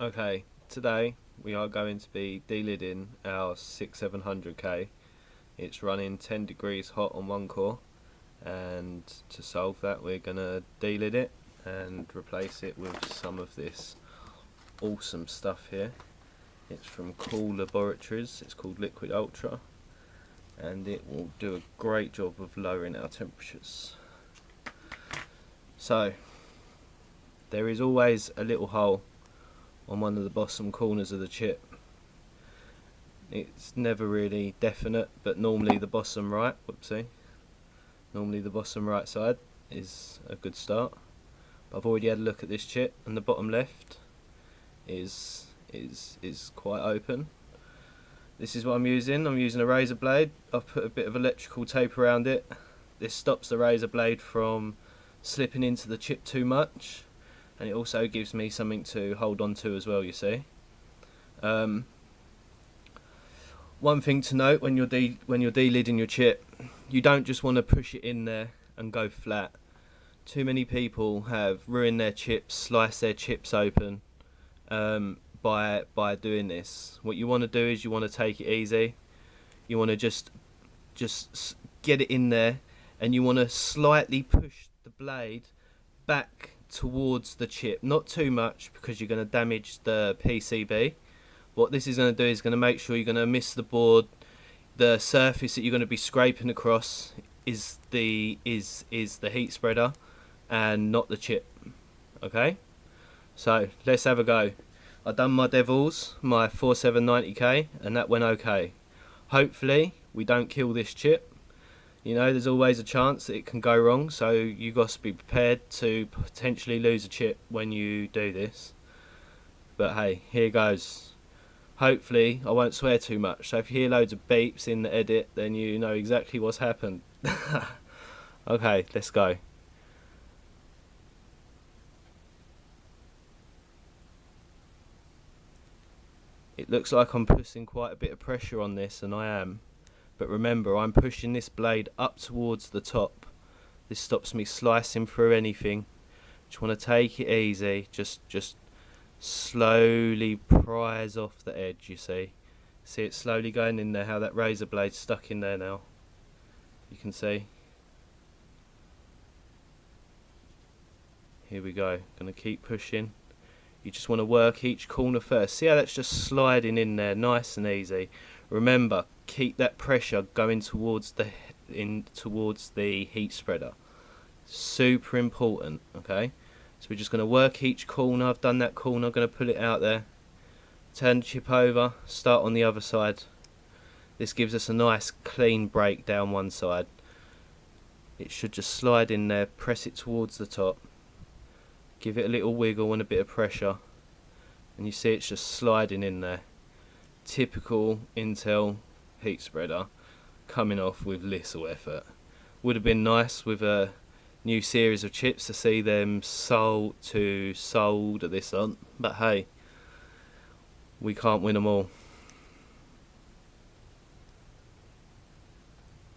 Okay, today we are going to be delidding our 6700K. It's running 10 degrees hot on one core and to solve that we're going to delid it and replace it with some of this awesome stuff here. It's from Cool Laboratories, it's called Liquid Ultra and it will do a great job of lowering our temperatures. So, there is always a little hole on one of the bottom corners of the chip. It's never really definite, but normally the bottom right, whoopsie, normally the bottom right side is a good start. But I've already had a look at this chip, and the bottom left is is is quite open. This is what I'm using. I'm using a razor blade. I've put a bit of electrical tape around it. This stops the razor blade from slipping into the chip too much and it also gives me something to hold on to as well you see? Um, one thing to note when you're de when you're delidding your chip you don't just want to push it in there and go flat. Too many people have ruined their chips sliced their chips open um, by by doing this. What you want to do is you want to take it easy. You want to just just get it in there and you want to slightly push the blade back towards the chip not too much because you're going to damage the PCB what this is going to do is going to make sure you're going to miss the board. The surface that you're going to be scraping across is the is is the heat spreader and not the chip okay? So let's have a go. I've done my devils my 4790k and that went okay. Hopefully we don't kill this chip you know there's always a chance that it can go wrong so you got to be prepared to potentially lose a chip when you do this. But hey here goes. Hopefully I won't swear too much so if you hear loads of beeps in the edit then you know exactly what's happened. Okay let's go. It looks like I'm putting quite a bit of pressure on this and I am but remember I'm pushing this blade up towards the top. This stops me slicing through anything. Just want to take it easy. Just just slowly prise off the edge you see. See it slowly going in there how that razor blade stuck in there now. You can see. Here we go. Gonna keep pushing. You just want to work each corner first. See how that's just sliding in there nice and easy. Remember keep that pressure going towards the in towards the heat spreader. Super important okay? So we're just going to work each corner. I've done that corner. I'm going to pull it out there. Turn the chip over. Start on the other side. This gives us a nice clean break down one side. It should just slide in there press it towards the top. Give it a little wiggle and a bit of pressure. And you see it's just sliding in there. Typical Intel heat spreader coming off with little effort. Would have been nice with a new series of chips to see them sold to sold at this on, but hey, we can't win them all.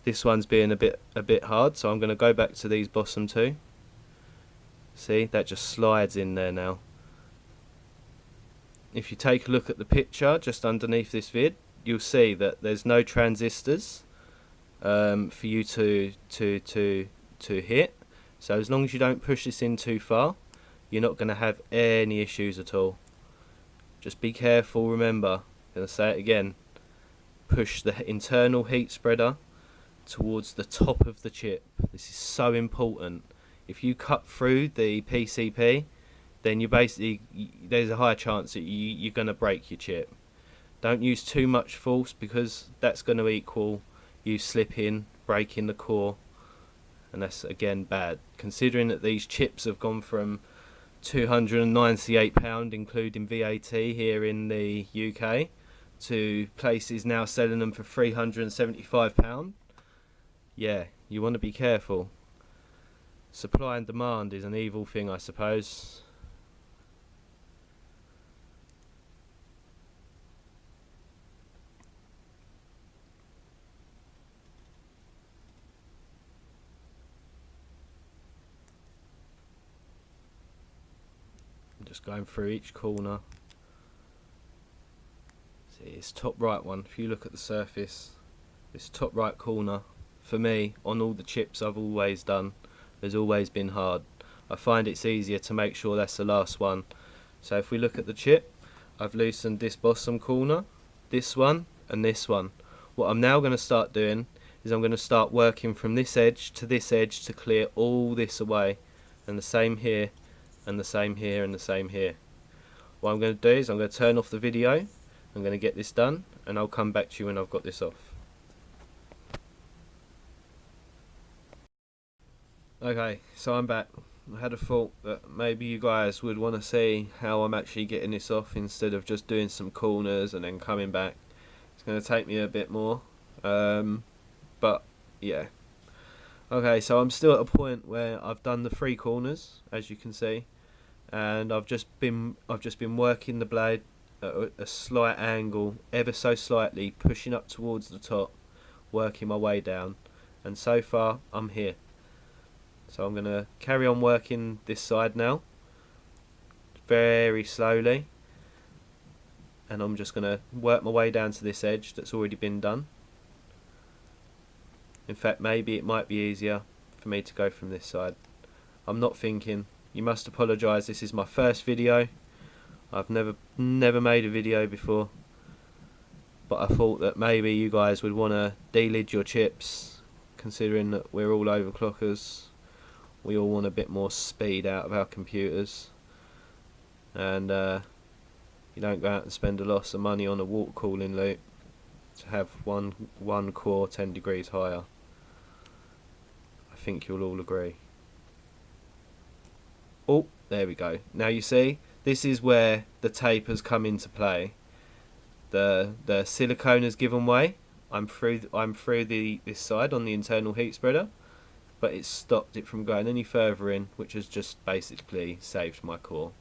This one's being a bit a bit hard, so I'm going to go back to these bottom two. See, that just slides in there now. If you take a look at the picture just underneath this vid, you'll see that there's no transistors um, for you to to to to hit. So as long as you don't push this in too far you're not going to have any issues at all. Just be careful remember I'm going to say it again push the internal heat spreader towards the top of the chip. This is so important. If you cut through the PCB then you basically there's a high chance that you, you're going to break your chip don't use too much force because that's going to equal you slipping, breaking the core, and that's again bad. Considering that these chips have gone from £298, including VAT here in the UK, to places now selling them for £375. Yeah, you want to be careful. Supply and demand is an evil thing, I suppose. Just going through each corner See, this top right one. If you look at the surface, this top right corner, for me, on all the chips I've always done, has always been hard. I find it's easier to make sure that's the last one. So if we look at the chip, I've loosened this bottom corner, this one, and this one. What I'm now going to start doing is I'm going to start working from this edge to this edge to clear all this away. And the same here, and the same here, and the same here. What I'm going to do is I'm going to turn off the video, I'm going to get this done, and I'll come back to you when I've got this off. Okay, so I'm back. I had a thought that maybe you guys would want to see how I'm actually getting this off instead of just doing some corners and then coming back. It's going to take me a bit more, um, but yeah. Okay, so I'm still at a point where I've done the three corners, as you can see, and I've just been I've just been working the blade at a slight angle, ever so slightly, pushing up towards the top, working my way down, and so far I'm here. So I'm going to carry on working this side now, very slowly. And I'm just going to work my way down to this edge that's already been done. In fact, maybe it might be easier for me to go from this side. I'm not thinking. You must apologise, this is my first video. I've never never made a video before. But I thought that maybe you guys would want to delid your chips, considering that we're all overclockers we all want a bit more speed out of our computers and uh, you don't go out and spend a lot of money on a water cooling loop to have one one core 10 degrees higher think you'll all agree. Oh there we go. Now you see this is where the tape has come into play. The the silicone has given way. I'm through I'm through the this side on the internal heat spreader but it stopped it from going any further in which has just basically saved my core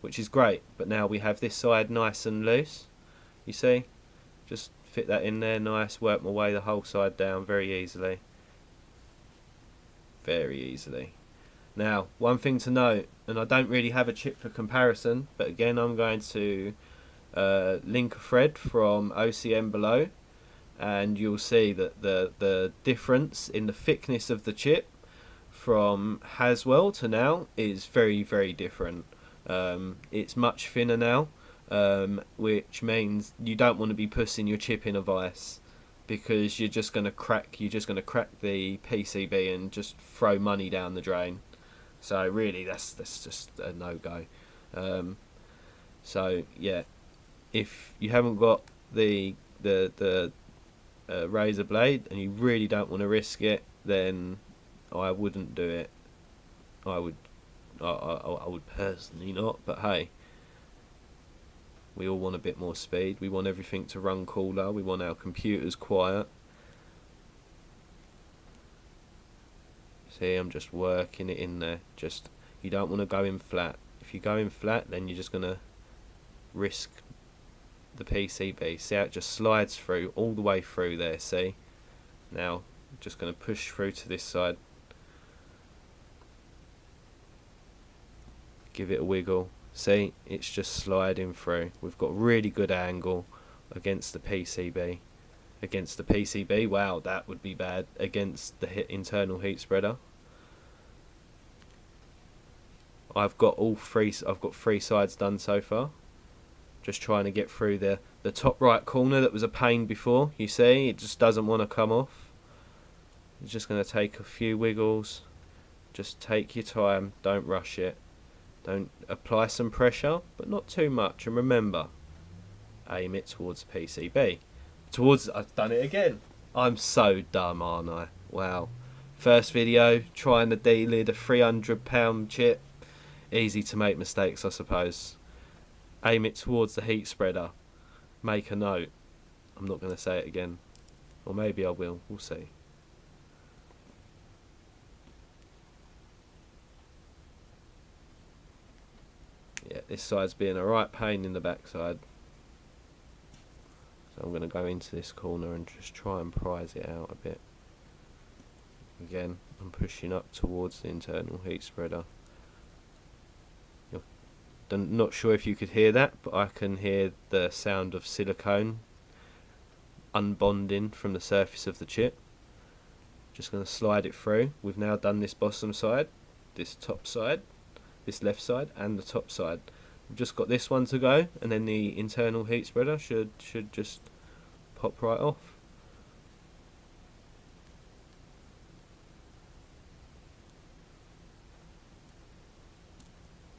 which is great. But now we have this side nice and loose. You see? Just fit that in there nice work my way the whole side down very easily very easily. Now one thing to note and I don't really have a chip for comparison but again I'm going to uh, link a thread from OCM below and you'll see that the the difference in the thickness of the chip from Haswell to now is very very different. Um, it's much thinner now um, which means you don't want to be pushing your chip in a vise because you're just going to crack you're just going to crack the PCB and just throw money down the drain so really that's that's just a no-go um, so yeah if you haven't got the the the a razor blade and you really don't want to risk it, then I wouldn't do it. I would, I, I, I would personally not. But hey, we all want a bit more speed. We want everything to run cooler. We want our computers quiet. See, I'm just working it in there. Just you don't want to go in flat. If you go in flat, then you're just gonna risk the PCB. See how it just slides through all the way through there, see? Now, I'm just going to push through to this side. Give it a wiggle. See, it's just sliding through. We've got really good angle against the PCB. Against the PCB, wow, that would be bad. Against the internal heat spreader. I've got all three. I've got three sides done so far just trying to get through the, the top right corner that was a pain before. You see, it just doesn't want to come off. It's just going to take a few wiggles. Just take your time, don't rush it. Don't apply some pressure, but not too much. And remember, aim it towards PCB. Towards, I've done it again. I'm so dumb, aren't I? Wow. First video, trying to delid a £300 chip. Easy to make mistakes, I suppose aim it towards the heat spreader. Make a note. I'm not going to say it again. Or maybe I will. We'll see. Yeah, this side's being a right pain in the backside. So I'm going to go into this corner and just try and prise it out a bit. Again, I'm pushing up towards the internal heat spreader I'm not sure if you could hear that, but I can hear the sound of silicone unbonding from the surface of the chip. Just going to slide it through. We've now done this bottom side, this top side, this left side, and the top side. We've just got this one to go, and then the internal heat spreader should should just pop right off.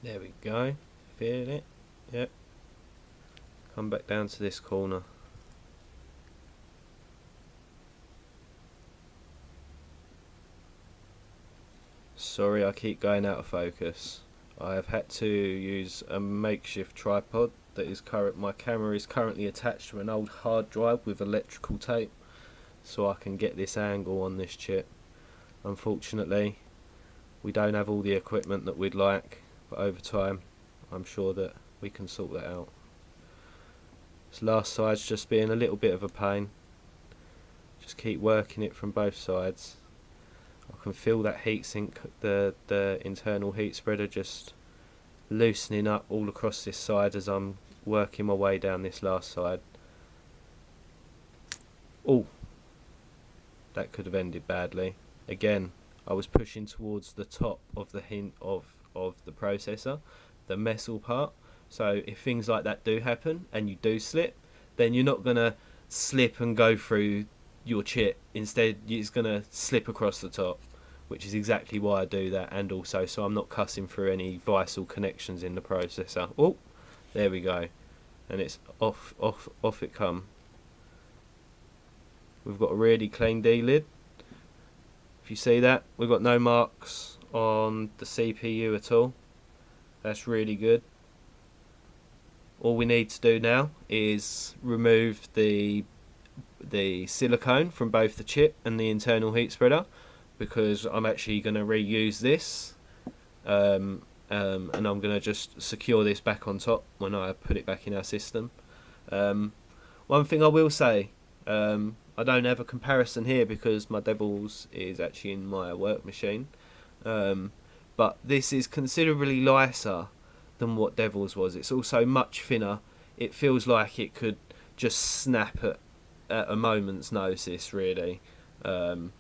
There we go. Feel it? Yep. Come back down to this corner. Sorry I keep going out of focus. I have had to use a makeshift tripod that is current my camera is currently attached to an old hard drive with electrical tape so I can get this angle on this chip. Unfortunately we don't have all the equipment that we'd like but over time I'm sure that we can sort that out. This last side's just being a little bit of a pain. Just keep working it from both sides. Can feel that heatsink, the, the internal heat spreader just loosening up all across this side as I'm working my way down this last side. Oh, that could have ended badly. Again, I was pushing towards the top of the hint of, of the processor, the metal part. So if things like that do happen and you do slip, then you're not going to slip and go through your chip. Instead, it's going to slip across the top, which is exactly why I do that. And also, so I'm not cussing through any vital connections in the processor. Oh, there we go. And it's off, off, off it come. We've got a really clean D-lid. If you see that, we've got no marks on the CPU at all. That's really good. All we need to do now is remove the the silicone from both the chip and the internal heat spreader because I'm actually going to reuse this um, um, and I'm going to just secure this back on top when I put it back in our system. Um, one thing I will say, um, I don't have a comparison here because my Devils is actually in my work machine, um, but this is considerably lighter than what Devils was. It's also much thinner. It feels like it could just snap at, at a moment's notice, really. Um,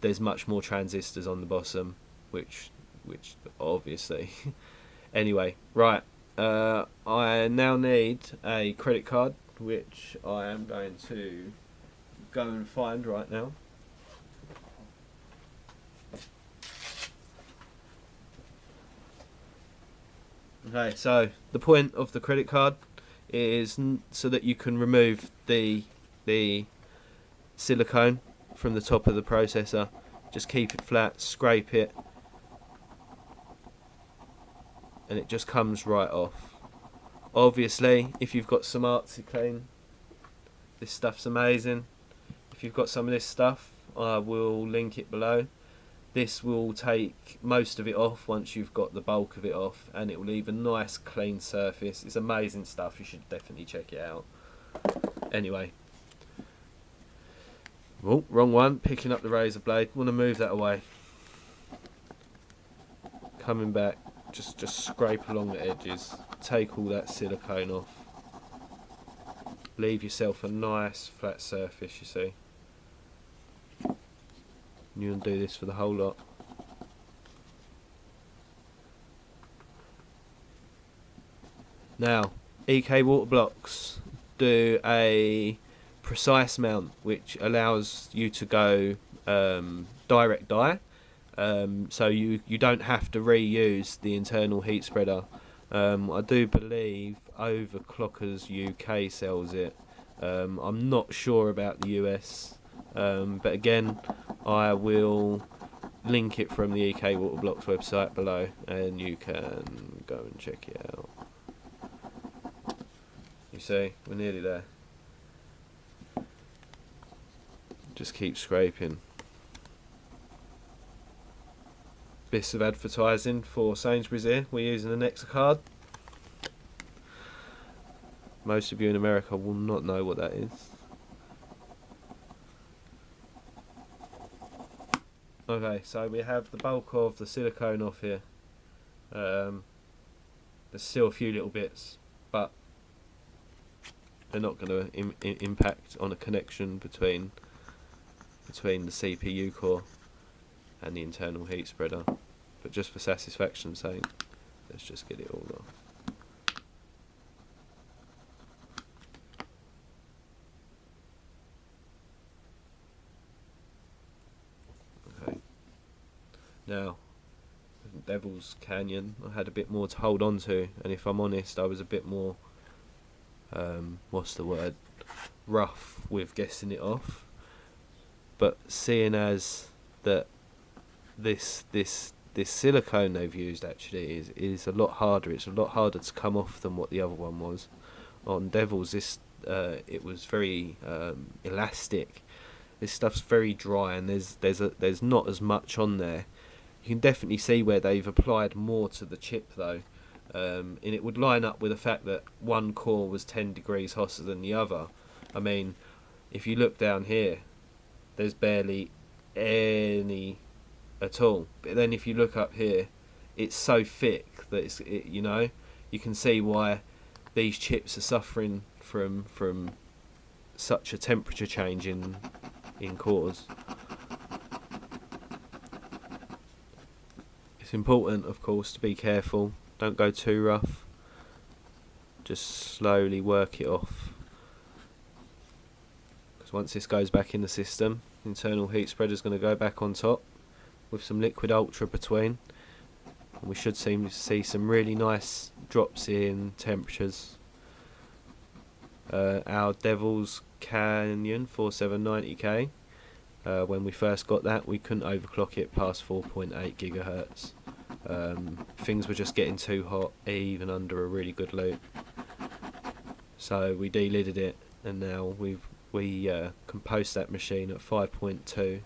there's much more transistors on the bottom, which which obviously. anyway, right. Uh, I now need a credit card, which I am going to go and find right now. Okay, so the point of the credit card is so that you can remove the the silicone from the top of the processor. Just keep it flat, scrape it, and it just comes right off. Obviously, if you've got some ArctiClean, this stuff's amazing. If you've got some of this stuff, I will link it below. This will take most of it off once you've got the bulk of it off, and it will leave a nice clean surface. It's amazing stuff. You should definitely check it out. Anyway. Oh, wrong one. Picking up the razor blade. Want to move that away. Coming back just just scrape along the edges take all that silicone off leave yourself a nice flat surface you see you can do this for the whole lot now EK water blocks do a precise mount which allows you to go um, direct die um, so you, you don't have to reuse the internal heat spreader. Um, I do believe Overclockers UK sells it. Um, I'm not sure about the US, um, but again, I will link it from the EK Water Blocks website below, and you can go and check it out. You see, we're nearly there. Just keep scraping bits of advertising for Sainsbury's here. We're using the an card. Most of you in America will not know what that is. Okay, so we have the bulk of the silicone off here. Um, there's still a few little bits, but they're not going to Im- Im- impact on a connection between between the CPU core and the internal heat spreader. But just for satisfaction's sake, let's just get it all off. Okay. Now, Devil's Canyon, I had a bit more to hold on to, and if I'm honest, I was a bit more, um, what's the word, rough with guessing it off. But seeing as that this this this silicone they've used actually is is a lot harder. It's a lot harder to come off than what the other one was. On Devils, this uh, it was very um, elastic. This stuff's very dry, and there's there's a there's not as much on there. You can definitely see where they've applied more to the chip though, um, and it would line up with the fact that one core was 10 degrees hotter than the other. I mean, if you look down here, there's barely any at all. But then if you look up here, it's so thick that it's it, you know you can see why these chips are suffering from from such a temperature change in in cores. It's important, of course, to be careful. Don't go too rough. Just slowly work it off. Because once this goes back in the system, internal heat spreader is going to go back on top with some liquid ultra between. And we should seem to see some really nice drops in temperatures. Uh, our Devil's Canyon 4790K, uh, when we first got that, we couldn't overclock it past 4.8 gigahertz. Um, things were just getting too hot, even under a really good loop. So we delidded it, and now we've we uh, that machine at 5.2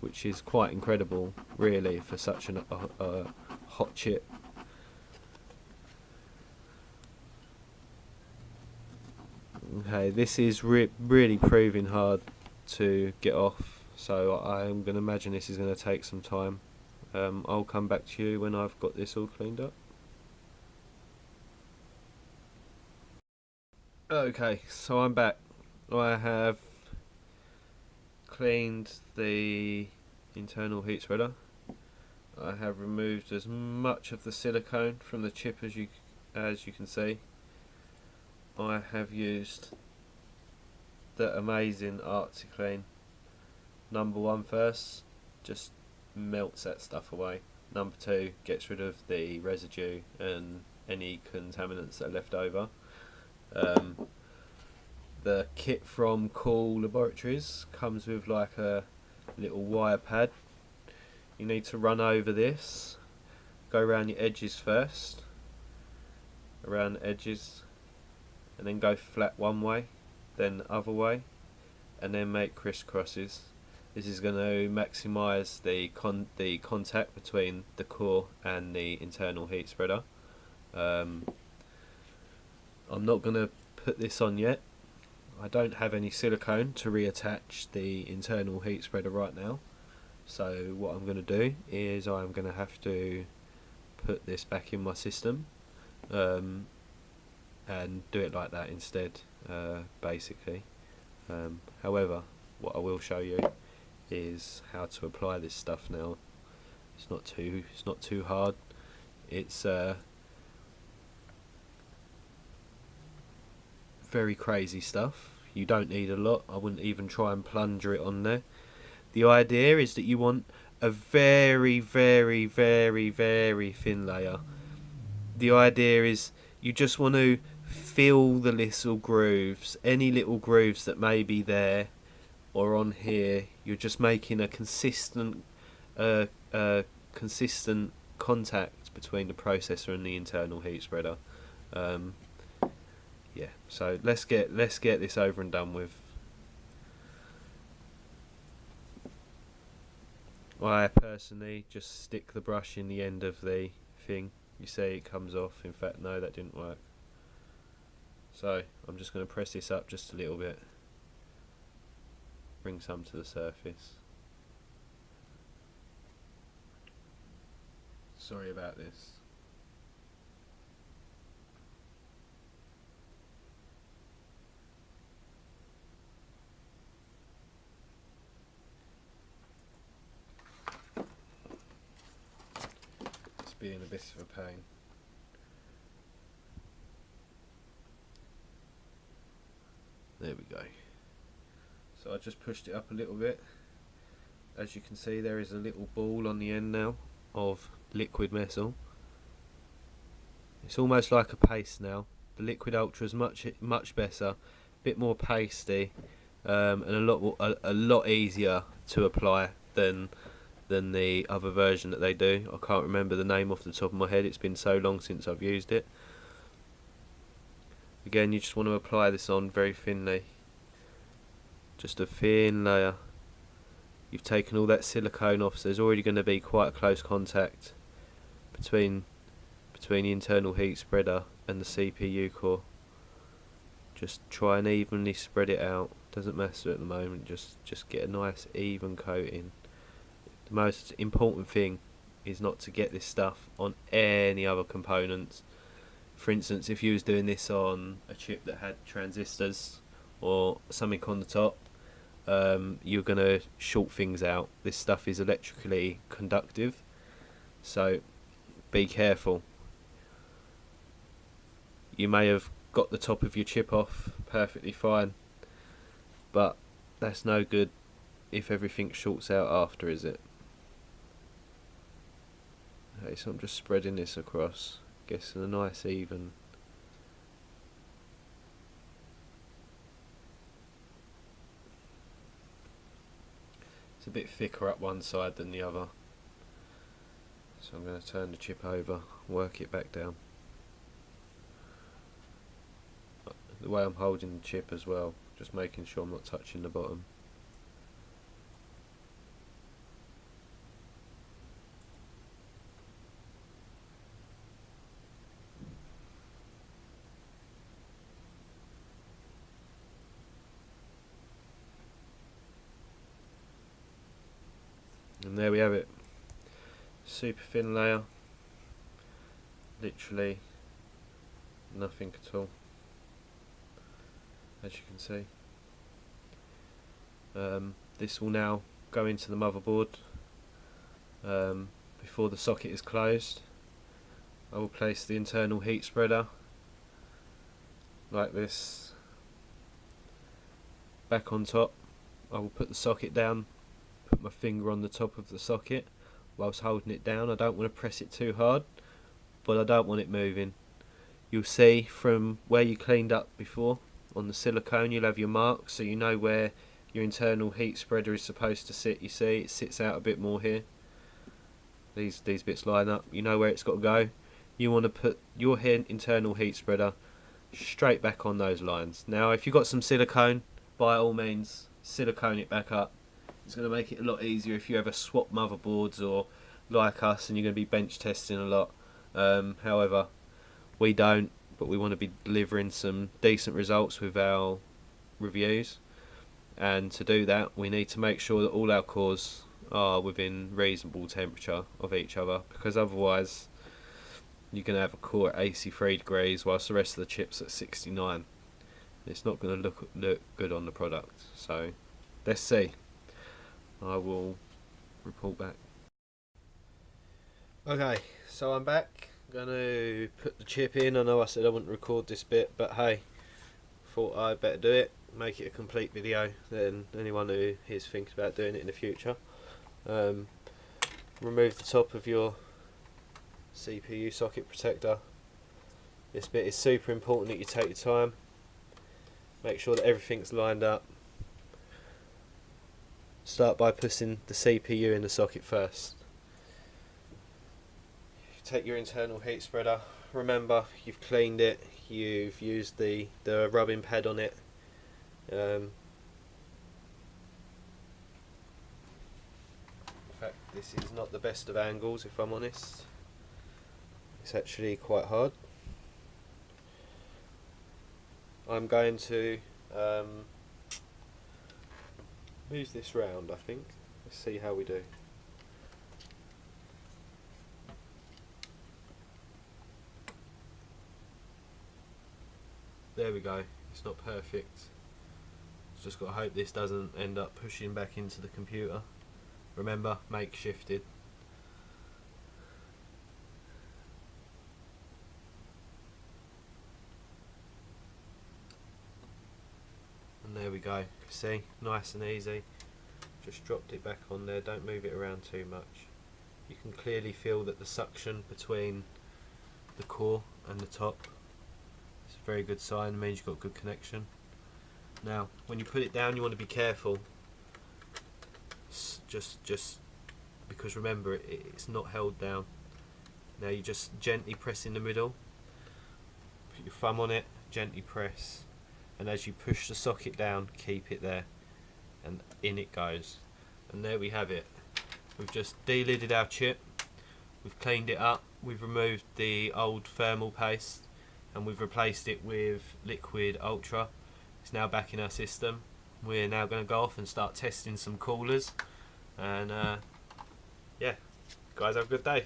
which is quite incredible, really, for such an, a, a hot chip. Okay, this is re really proving hard to get off, so I'm going to imagine this is going to take some time. Um, I'll come back to you when I've got this all cleaned up. Okay, so I'm back. I have cleaned the internal heat spreader. I have removed as much of the silicone from the chip as you as you can see. I have used the amazing ArctiClean number one first, just melts that stuff away. Number two gets rid of the residue and any contaminants that are left over. Um, the kit from Cool Laboratories comes with like a little wire pad. You need to run over this, go around the edges first, around the edges, and then go flat one way, then the other way, and then make crisscrosses. This is going to maximise the con the contact between the core and the internal heat spreader. Um, I'm not going to put this on yet I don't have any silicone to reattach the internal heat spreader right now. So what I'm going to do is I'm going to have to put this back in my system um, and do it like that instead uh, basically. Um, however what I will show you is how to apply this stuff now. It's not too it's not too hard. It's uh, very crazy stuff. You don't need a lot. I wouldn't even try and plunger it on there. The idea is that you want a very, very, very, very thin layer. The idea is you just want to fill the little grooves, any little grooves that may be there or on here. You're just making a consistent, uh, uh, consistent contact between the processor and the internal heat spreader. Um, yeah. So let's get let's get this over and done with. I personally just stick the brush in the end of the thing. You see it comes off. In fact no that didn't work. So I'm just going to press this up just a little bit. Bring some to the surface. Sorry about this being a bit of a pain. There we go. So I just pushed it up a little bit. As you can see there is a little ball on the end now of liquid metal. It's almost like a paste now. The Liquid Ultra is much much better, a bit more pasty, um, and a lot a, a lot easier to apply than than the other version that they do. I can't remember the name off the top of my head. It's been so long since I've used it. Again, you just want to apply this on very thinly. Just a thin layer. You've taken all that silicone off, so there's already going to be quite a close contact between between the internal heat spreader and the CPU core. Just try and evenly spread it out. Doesn't matter at the moment. Just just get a nice even coating. The most important thing is not to get this stuff on any other components. For instance if you was doing this on a chip that had transistors or something on the top um, you're going to short things out. This stuff is electrically conductive so be careful. You may have got the top of your chip off perfectly fine but that's no good if everything shorts out after is it okay so I'm just spreading this across Getting a nice even. It's a bit thicker up one side than the other. So I'm going to turn the chip over work it back down. The way I'm holding the chip as well just making sure I'm not touching the bottom there we have it. Super thin layer. Literally nothing at all as you can see. Um, this will now go into the motherboard um, before the socket is closed. I will place the internal heat spreader like this back on top. I will put the socket down put my finger on the top of the socket whilst holding it down. I don't want to press it too hard, but I don't want it moving. You'll see from where you cleaned up before on the silicone, you'll have your marks so you know where your internal heat spreader is supposed to sit. You see it sits out a bit more here. These these bits line up. You know where it's got to go. You want to put your internal heat spreader straight back on those lines. Now if you've got some silicone, by all means silicone it back up it's going to make it a lot easier if you ever swap motherboards or like us and you're going to be bench testing a lot. Um, however, we don't, but we want to be delivering some decent results with our reviews. And to do that, we need to make sure that all our cores are within reasonable temperature of each other, because otherwise you're going to have a core at 83 degrees whilst the rest of the chips at 69. It's not going to look look good on the product. So let's see. I will report back. Okay, so I'm back. I'm going to put the chip in. I know I said I wouldn't record this bit, but hey, thought I'd better do it. Make it a complete video than anyone who is thinking about doing it in the future. Um, remove the top of your CPU socket protector. This bit is super important that you take your time. Make sure that everything's lined up start by putting the CPU in the socket first. Take your internal heat spreader, remember you've cleaned it, you've used the, the rubbing pad on it. Um, in fact this is not the best of angles if I'm honest. It's actually quite hard. I'm going to um, move this round I think. Let's see how we do. There we go. It's not perfect. Just got to hope this doesn't end up pushing back into the computer. Remember makeshifted we go. See, nice and easy. Just dropped it back on there. Don't move it around too much. You can clearly feel that the suction between the core and the top. It's a very good sign. It means you've got a good connection. Now, when you put it down, you want to be careful. S- Just, just because remember, it, it's not held down. Now you just gently press in the middle. Put your thumb on it, gently press, and as you push the socket down, keep it there, and in it goes. And there we have it. We've just de-lidded our chip. We've cleaned it up. We've removed the old thermal paste, and we've replaced it with liquid ultra. It's now back in our system. We're now going to go off and start testing some coolers, and uh, yeah, guys, have a good day.